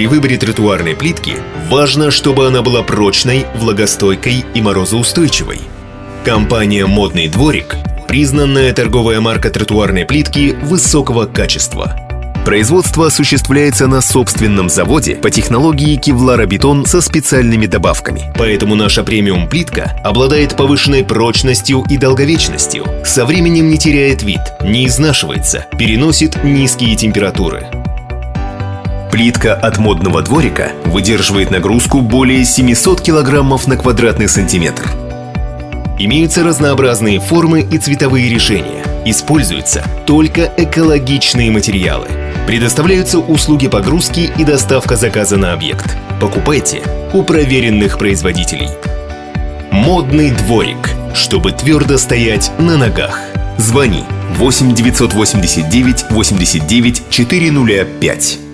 При выборе тротуарной плитки важно, чтобы она была прочной, влагостойкой и морозоустойчивой. Компания «Модный дворик» – признанная торговая марка тротуарной плитки высокого качества. Производство осуществляется на собственном заводе по технологии кевларобетон со специальными добавками. Поэтому наша премиум-плитка обладает повышенной прочностью и долговечностью, со временем не теряет вид, не изнашивается, переносит низкие температуры. Плитка от модного дворика выдерживает нагрузку более 700 килограммов на квадратный сантиметр. Имеются разнообразные формы и цветовые решения. Используются только экологичные материалы. Предоставляются услуги погрузки и доставка заказа на объект. Покупайте у проверенных производителей. Модный дворик, чтобы твердо стоять на ногах. Звони 8 989 89 405.